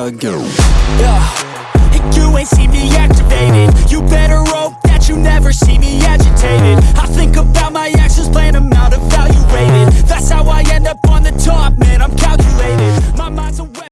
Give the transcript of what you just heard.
I go. Yeah,